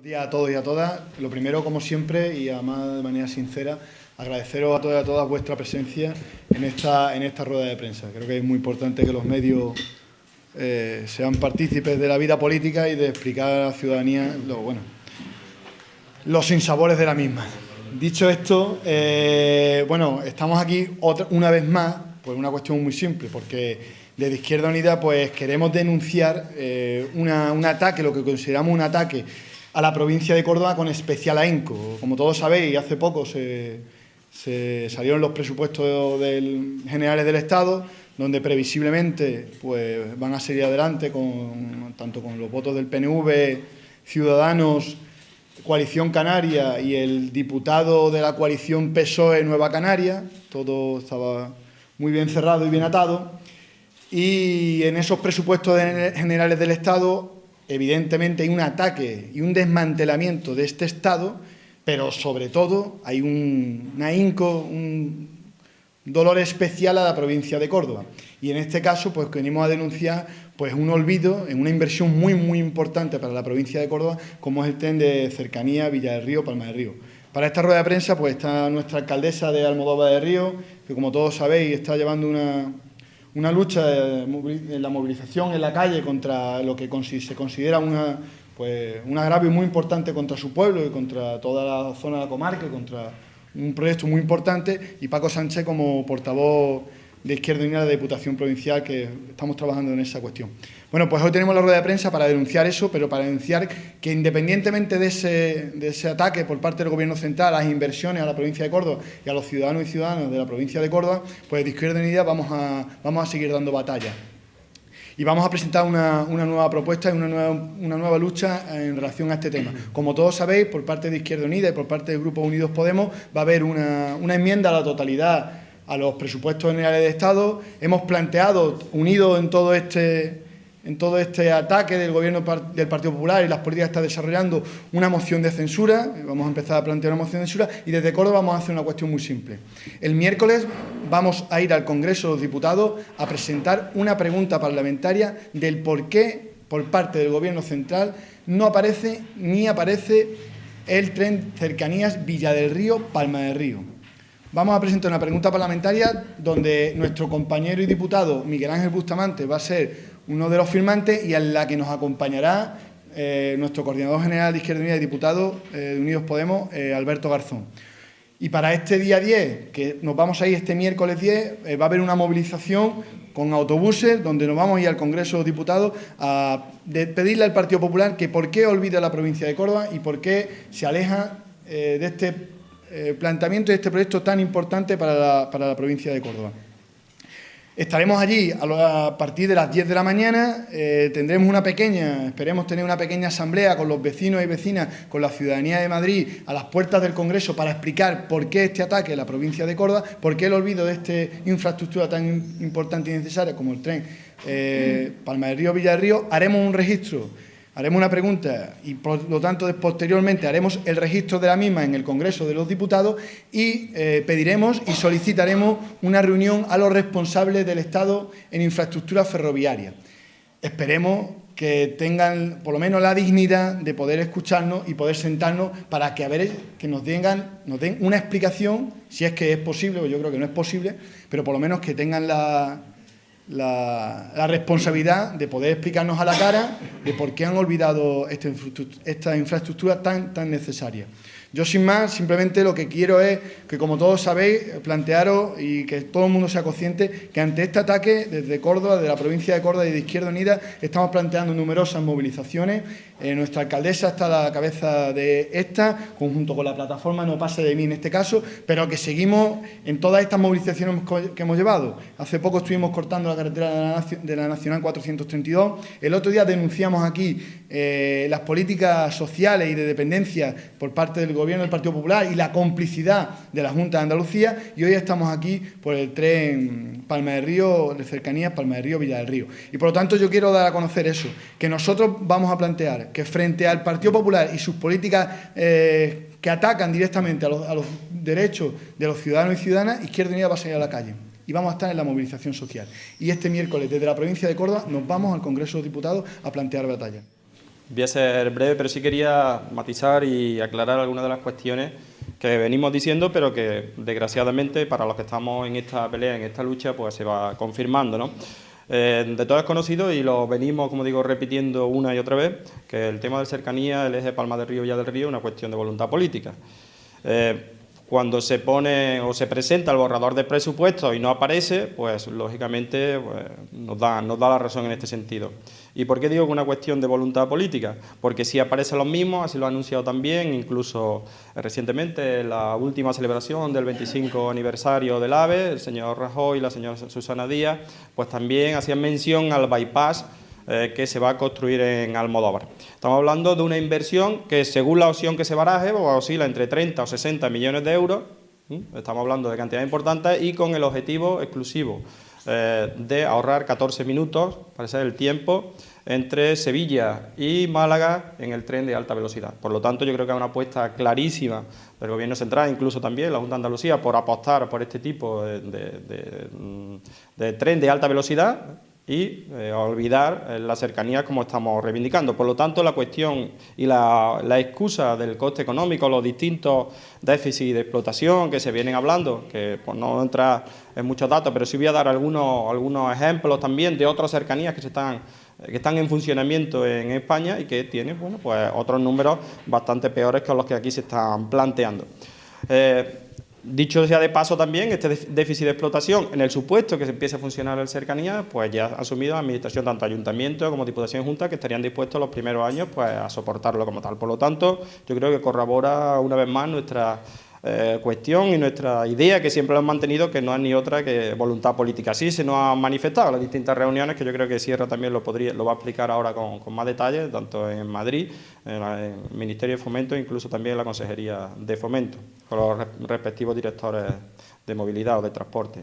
Buenos días a todos y a todas. Lo primero, como siempre, y además de manera sincera, agradeceros a todos y a todas vuestra presencia en esta, en esta rueda de prensa. Creo que es muy importante que los medios eh, sean partícipes de la vida política y de explicar a la ciudadanía lo, bueno, los sinsabores de la misma. Dicho esto, eh, bueno, estamos aquí otra, una vez más por una cuestión muy simple, porque desde Izquierda Unida pues queremos denunciar eh, un ataque, lo que consideramos un ataque a la provincia de Córdoba con especial ahínco. Como todos sabéis, hace poco se, salieron los presupuestos generales del Estado, donde previsiblemente pues, van a seguir adelante con, tanto con los votos del PNV, Ciudadanos, Coalición Canaria y el diputado de la coalición PSOE Nueva Canaria, todo estaba muy bien cerrado y bien atado, y en esos presupuestos generales del Estado evidentemente hay un ataque y un desmantelamiento de este Estado, pero sobre todo hay un, ahínco, un dolor especial a la provincia de Córdoba. Y en este caso, pues venimos a denunciar pues, un olvido en una inversión muy, muy importante para la provincia de Córdoba, como es el tren de cercanía Villa del Río, Palma del Río. Para esta rueda de prensa pues, está nuestra alcaldesa de Almodóvar de Río, que como todos sabéis está llevando una, una lucha en la movilización en la calle contra lo que se considera una, pues, un agravio muy importante contra su pueblo y contra toda la zona de la comarca, contra un proyecto muy importante, y Paco Sánchez como portavoz de Izquierda Unida de la Diputación Provincial, que estamos trabajando en esa cuestión. Bueno, pues hoy tenemos la rueda de prensa para denunciar eso, pero para denunciar que independientemente de ese, ataque por parte del Gobierno central a las inversiones a la provincia de Córdoba y a los ciudadanos y ciudadanas de la provincia de Córdoba, pues de Izquierda Unida vamos a, seguir dando batalla. Y vamos a presentar una, nueva propuesta y una nueva, lucha en relación a este tema. Como todos sabéis, por parte de Izquierda Unida y por parte del Grupo Unidos Podemos, va a haber una enmienda a la totalidad a los presupuestos generales de Estado. Hemos planteado, unido en todo este, en todo este ataque del gobierno del Partido Popular y las políticas que está desarrollando, una moción de censura. Vamos a empezar a plantear una moción de censura y desde Córdoba vamos a hacer una cuestión muy simple. El miércoles vamos a ir al Congreso de los Diputados a presentar una pregunta parlamentaria del por qué, por parte del Gobierno central, no aparece ni aparece el tren cercanías Villa del Río, Palma del Río. Vamos a presentar una pregunta parlamentaria donde nuestro compañero y diputado Miguel Ángel Bustamante va a ser uno de los firmantes y en la que nos acompañará eh, nuestro coordinador general de Izquierda Unida y diputado eh, de Unidos Podemos, eh, Alberto Garzón. Y para este día 10, que nos vamos a ir este miércoles 10, va a haber una movilización con autobuses donde nos vamos a ir al Congreso de Diputados a pedirle al Partido Popular que por qué olvida la provincia de Córdoba y por qué se aleja de este eh, planteamiento de este proyecto tan importante para la, provincia de Córdoba. Estaremos allí a, partir de las 10 de la mañana, eh, tendremos una pequeña, esperemos tener una pequeña asamblea con los vecinos y vecinas, con la ciudadanía de Madrid, a las puertas del Congreso para explicar por qué este ataque a la provincia de Córdoba, por qué el olvido de esta infraestructura tan importante y necesaria como el tren eh, Palma del Río Villa del Río. Haremos un registro haremos una pregunta y por lo tanto posteriormente haremos el registro de la misma en el Congreso de los Diputados y eh, pediremos y solicitaremos una reunión a los responsables del Estado en infraestructura ferroviaria. Esperemos que tengan por lo menos la dignidad de poder escucharnos y poder sentarnos para que a ver que nos, nos den una explicación, si es que es posible, o yo creo que no es posible, pero por lo menos que tengan la, la, responsabilidad de poder explicarnos a la cara de por qué han olvidado esta, esta infraestructura tan, tan necesaria. Yo sin más, simplemente lo que quiero es que, como todos sabéis, plantearos y que todo el mundo sea consciente que ante este ataque, desde Córdoba, de la provincia de Córdoba y de Izquierda Unida, estamos planteando numerosas movilizaciones. Eh, nuestra alcaldesa está a la cabeza de esta, conjunto con la plataforma No pase de mí en este caso, pero que seguimos en todas estas movilizaciones que hemos llevado. Hace poco estuvimos cortando la carretera de la, Nacional 432. El otro día denunciamos aquí eh, las políticas sociales y de dependencia por parte del gobierno del Partido Popular y la complicidad de la Junta de Andalucía y hoy estamos aquí por el tren Palma de Río, de cercanías Palma de Río, Villa del Río. Y por lo tanto yo quiero dar a conocer eso, que nosotros vamos a plantear que frente al Partido Popular y sus políticas eh, que atacan directamente a los, derechos de los ciudadanos y ciudadanas, Izquierda Unida va a salir a la calle y vamos a estar en la movilización social. Y este miércoles, desde la provincia de Córdoba, nos vamos al Congreso de Diputados a plantear batalla. Voy a ser breve, pero sí quería matizar y aclarar algunas de las cuestiones que venimos diciendo, pero que desgraciadamente para los que estamos en esta pelea, en esta lucha, pues se va confirmando. ¿no? Eh, de todo es conocido y lo venimos, como digo, repitiendo una y otra vez, que el tema de cercanía, el eje Palma del Río, Villa del Río, es una cuestión de voluntad política. Eh, cuando se pone o se presenta el borrador de presupuesto y no aparece, pues lógicamente pues, nos, da, nos da la razón en este sentido. ¿Y por qué digo que una cuestión de voluntad política? Porque si aparecen los mismos, así lo ha anunciado también, incluso recientemente en la última celebración del 25 aniversario del AVE, el señor Rajoy y la señora Susana Díaz, pues también hacían mención al bypass eh, que se va a construir en Almodóvar. Estamos hablando de una inversión que según la opción que se baraje pues, oscila entre 30 o 60 millones de euros, estamos hablando de cantidades importantes y con el objetivo exclusivo eh, de ahorrar 14 minutos, para ser el tiempo, entre Sevilla y Málaga en el tren de alta velocidad. Por lo tanto, yo creo que hay una apuesta clarísima del Gobierno Central, incluso también la Junta de Andalucía, por apostar por este tipo de tren de alta velocidad, y eh, olvidar eh, la cercanía como estamos reivindicando. Por lo tanto, la cuestión y la, excusa del coste económico, los distintos déficits de explotación que se vienen hablando, que por no entrar en muchos datos, pero sí voy a dar algunos, algunos ejemplos también de otras cercanías que, están, que están en funcionamiento en España y que tienen bueno, pues, otros números bastante peores que los que aquí se están planteando. Eh, Dicho sea de paso también, este déficit de explotación, en el supuesto que se empiece a funcionar el cercanía, pues ya ha asumido la Administración, tanto Ayuntamiento como Diputación Junta, que estarían dispuestos los primeros años pues, a soportarlo como tal. Por lo tanto, yo creo que corrobora una vez más nuestra eh, cuestión y nuestra idea que siempre lo hemos mantenido, que no es ni otra que voluntad política. Así se nos ha manifestado en las distintas reuniones, que yo creo que Sierra también lo, podría, lo va a explicar ahora con, más detalle, tanto en Madrid, en, el Ministerio de Fomento, incluso también en la Consejería de Fomento, con los respectivos directores de movilidad o de transporte.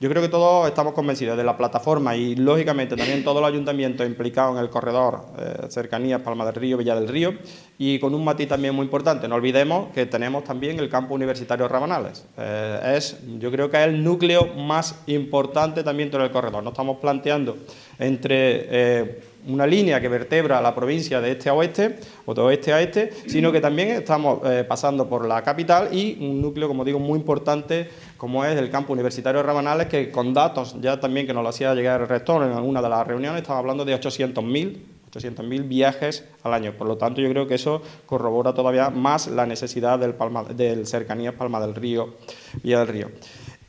Yo creo que todos estamos convencidos de la plataforma y, lógicamente, también todos los ayuntamientos implicados en el corredor eh, cercanías Palma del Río, Villa del Río, y con un matiz también muy importante, no olvidemos que tenemos también el campo universitario Rabanales. Eh, es, yo creo que es el núcleo más importante también dentro del corredor. No estamos planteando entre... Eh, una línea que vertebra la provincia de este a oeste, o de oeste a este, sino que también estamos eh, pasando por la capital y un núcleo, como digo, muy importante como es el campo universitario de Rabanales, que con datos ya también que nos lo hacía llegar el rector en alguna de las reuniones, estamos hablando de 800.000 800.000 viajes al año. Por lo tanto, yo creo que eso corrobora todavía más la necesidad del, Palma, del cercanía Palma del Río, Vía del Río.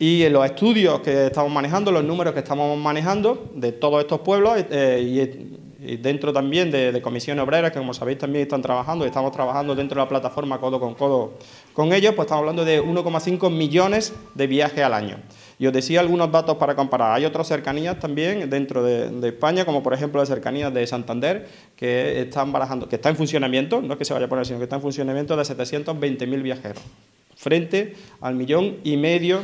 Y en los estudios que estamos manejando, los números que estamos manejando de todos estos pueblos eh, y y dentro también de, de, comisiones obreras, que como sabéis también están trabajando, y estamos trabajando dentro de la plataforma codo con codo con ellos, pues estamos hablando de 1,5 millones de viajes al año. Y os decía algunos datos para comparar. Hay otras cercanías también dentro de, España, como por ejemplo las cercanías de Santander, que están barajando, que está en funcionamiento, no es que se vaya a poner, sino que está en funcionamiento de 720.000 viajeros, frente al millón y medio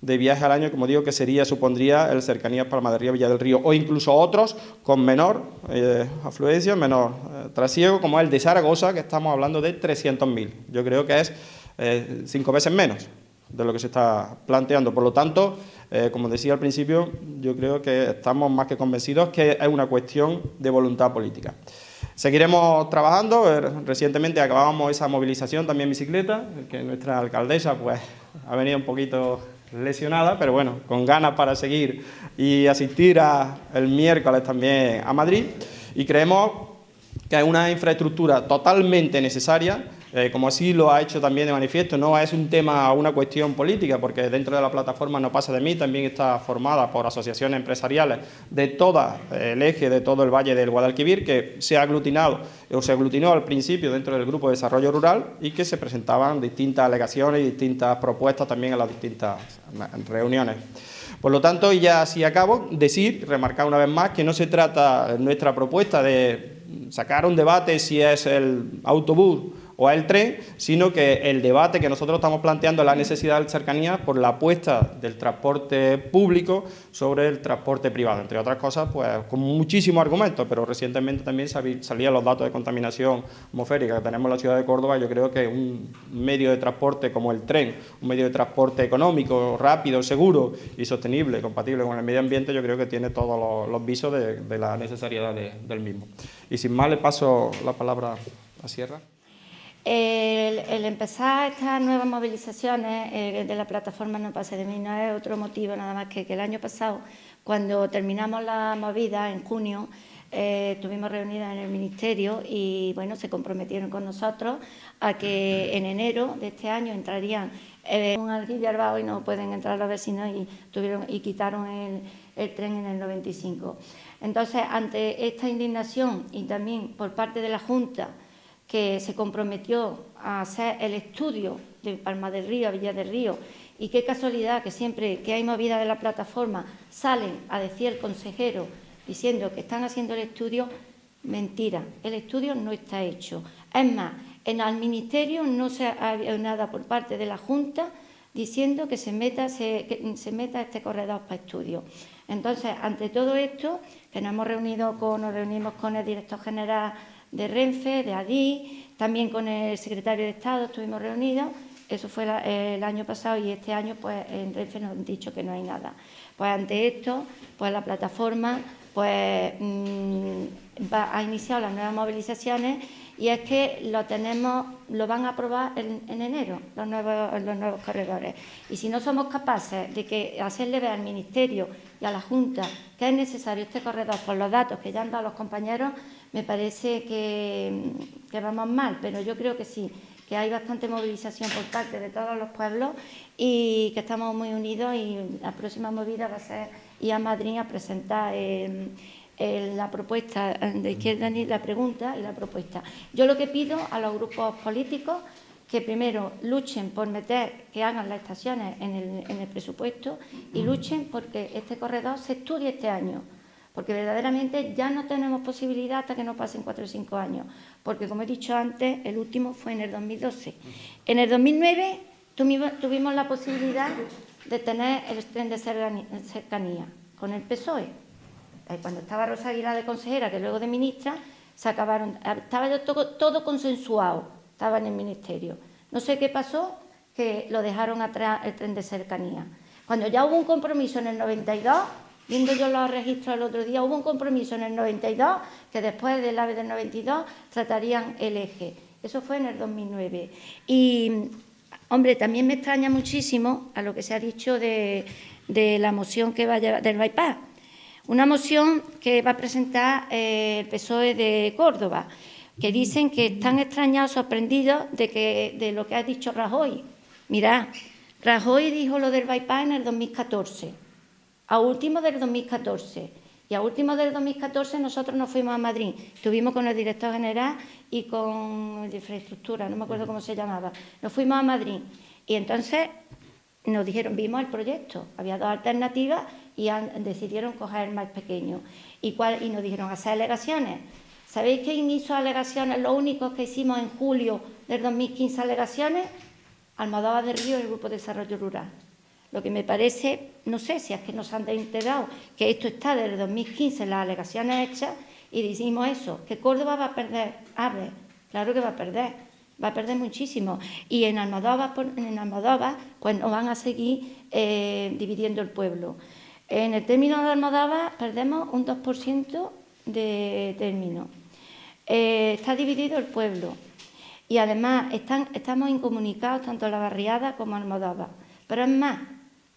de viaje al año, como digo, que sería, supondría el cercanía Palma de Río, Villa del Río, o incluso otros con menor eh, afluencia, menor eh, trasiego, como el de Zaragoza, que estamos hablando de 300.000. Yo creo que es eh, cinco veces menos de lo que se está planteando. Por lo tanto, como decía al principio, yo creo que estamos más que convencidos que es una cuestión de voluntad política. Seguiremos trabajando, recientemente acabamos esa movilización también bicicleta, que nuestra alcaldesa pues ha venido un poquito lesionada, pero bueno, con ganas para seguir y asistir a, el miércoles también a Madrid. Y creemos que es una infraestructura totalmente necesaria eh, como así lo ha hecho también de manifiesto, no es un tema, una cuestión política, porque dentro de la plataforma No pasa de mí también está formada por asociaciones empresariales de todo el eje, de todo el valle del Guadalquivir, que se ha aglutinado o se aglutinó al principio dentro del Grupo de Desarrollo Rural y que se presentaban distintas alegaciones y distintas propuestas también en las distintas reuniones. Por lo tanto, y ya así acabo, decir, remarcar una vez más, que no se trata nuestra propuesta de sacar un debate si es el autobús o el tren, sino que el debate que nosotros estamos planteando es la necesidad de cercanía por la apuesta del transporte público sobre el transporte privado, entre otras cosas, pues con muchísimos argumentos, pero recientemente también salían los datos de contaminación atmosférica que tenemos en la ciudad de Córdoba, yo creo que un medio de transporte como el tren, un medio de transporte económico, rápido, seguro y sostenible, compatible con el medio ambiente, yo creo que tiene todos los, visos de, la necesariedad del mismo. Y sin más, le paso la palabra a Sierra. El, empezar estas nuevas movilizaciones eh, de la plataforma No Pase de Mí no es otro motivo nada más que que el año pasado, cuando terminamos la movida en junio, eh, estuvimos reunidas en el Ministerio y bueno, se comprometieron con nosotros a que en enero de este año entrarían eh, un alquiler y no pueden entrar los vecinos y, tuvieron, y quitaron el tren en el 95. Entonces, ante esta indignación y también por parte de la Junta, que se comprometió a hacer el estudio de Palma del Río a Villa del Río, y qué casualidad que siempre que hay movida de la plataforma salen a decir el consejero diciendo que están haciendo el estudio, mentira, el estudio no está hecho. Es más, en el Ministerio no se ha habido nada por parte de la Junta diciendo que se meta, se, se meta este corredor para estudio. Entonces, ante todo esto, que nos hemos reunido con, nos reunimos con el director general de Renfe, de ADI, también con el secretario de Estado estuvimos reunidos, eso fue el año pasado y este año pues en Renfe nos han dicho que no hay nada. Pues ante esto, pues la plataforma pues mm, ha iniciado las nuevas movilizaciones y es que lo tenemos, lo van a aprobar en, enero, los nuevos, los nuevos corredores. Y si no somos capaces de que hacerle ver al Ministerio y a la Junta que es necesario este corredor por los datos que ya han dado los compañeros, me parece que, que vamos mal, pero yo creo que sí, que hay bastante movilización por parte de todos los pueblos y que estamos muy unidos y la próxima movida va a ser ir a Madrid a presentar la propuesta de izquierda, la pregunta y la propuesta. Yo lo que pido a los grupos políticos que primero luchen por meter, que hagan las estaciones en el, en el presupuesto y luchen porque este corredor se estudie este año porque verdaderamente ya no tenemos posibilidad hasta que no pasen cuatro o cinco años, porque como he dicho antes, el último fue en el 2012. En el 2009 tuvimos la posibilidad de tener el tren de cercanía con el PSOE. Eh, cuando estaba Rosa Aguilar de consejera, que luego de ministra, se acabaron, estaba todo, todo consensuado, estaba en el ministerio. No sé qué pasó, que lo dejaron atrás el tren de cercanía. Cuando ya hubo un compromiso en el 92, viendo yo los registros el otro día, hubo un compromiso en el 92 que después del AVE del 92 tratarían el eje. Eso fue en el 2009. Y Hombre, también me extraña muchísimo a lo que se ha dicho de, la moción que va a llevar, del bypass. Una moción que va a presentar eh, el PSOE de Córdoba, que dicen que están extrañados, sorprendidos de, que, de lo que ha dicho Rajoy. Mirá, Rajoy dijo lo del bypass en el 2014, a último del 2014. Y a último del 2014 nosotros nos fuimos a Madrid, estuvimos con el director general y con de infraestructura, no me acuerdo cómo se llamaba. Nos fuimos a Madrid y entonces nos dijeron, vimos el proyecto, había dos alternativas y decidieron coger el más pequeño. ¿Y, nos dijeron hacer alegaciones. ¿Sabéis quién hizo alegaciones? Lo único que hicimos en julio del 2015 alegaciones, Almodóvar de Río y el Grupo de Desarrollo Rural. Lo que me parece, no sé si es que nos han enterado que esto está desde 2015 las alegaciones hechas y decimos eso, que Córdoba va a perder aves, claro que va a perder, va a perder muchísimo. Y en Almodóvar, en Almodóvar pues nos van a seguir eh, dividiendo el pueblo. En el término de Almodóvar perdemos un 2% de término. Eh, está dividido el pueblo y además están, estamos incomunicados tanto la barriada como Almodóvar. Pero es más,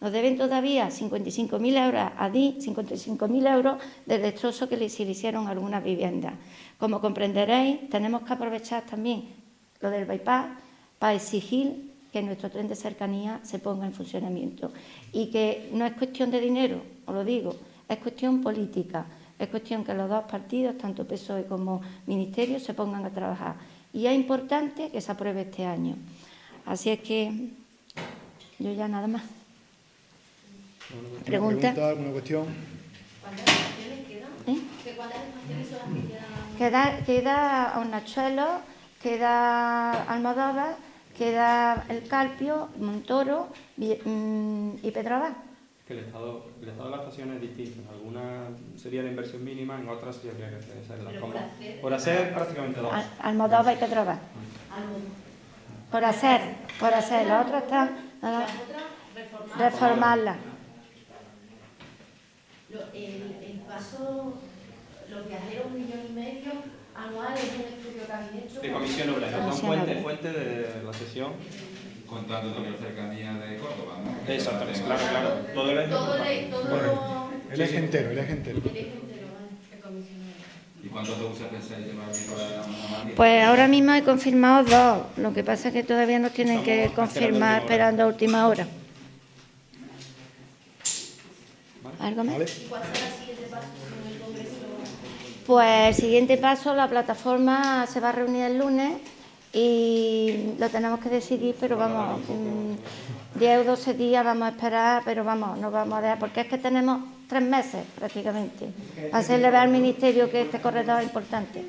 nos deben todavía 55.000 euros a DI, 55.000 euros de destrozo que se le hicieron algunas viviendas. Como comprenderéis, tenemos que aprovechar también lo del bypass para exigir que nuestro tren de cercanía se ponga en funcionamiento. Y que no es cuestión de dinero, os lo digo, es cuestión política. Es cuestión que los dos partidos, tanto PSOE como Ministerio, se pongan a trabajar. Y es importante que se apruebe este año. Así es que yo ya nada más. ¿Pregunta? ¿Alguna cuestión? ¿Cuántas estaciones quedan? ¿Eh? ¿Cuántas estaciones son las que quedan? Queda, queda Hornachuelo, queda Almodóvar, queda El Calpio, Montoro Vi- mm, y Pedroabad. Que el estado, el estado de la estación es distinto. En algunas sería la inversión mínima, en otras sí habría que hacerla. Pero como- por hacer- por hacer prácticamente dos. Al- Almodóvar y Pedroabad. Por hacer, por hacer. Las otras están Y ah, las reformarlas. Lo- el, el paso, los viajeros, un millón y medio anuales, es un estudio que habéis hecho. De comisión obrera. Son Comisión fuente, de la sesión. Contando también la cercanía de Córdoba, ¿no? Exactamente, claro, claro. Todo el Todo el, todo El eje entero, el eje entero. el eje entero. ¿Y cuántos autobuses pensáis llevar aquí para a Madrid? Pues ahora mismo he confirmado dos. Lo que pasa es que todavía nos tienen que confirmar esperando esperando a última hora. ¿Algo más? ¿Vale? ¿Y cuál será el siguiente paso en el Congreso? Pues el siguiente paso, la plataforma se va a reunir el lunes y lo tenemos que decidir, pero vamos, mm, 10 o 12 días vamos a esperar, pero vamos, no vamos a dejar, porque es que tenemos tres meses prácticamente para hacerle ver al Ministerio que este corredor es importante.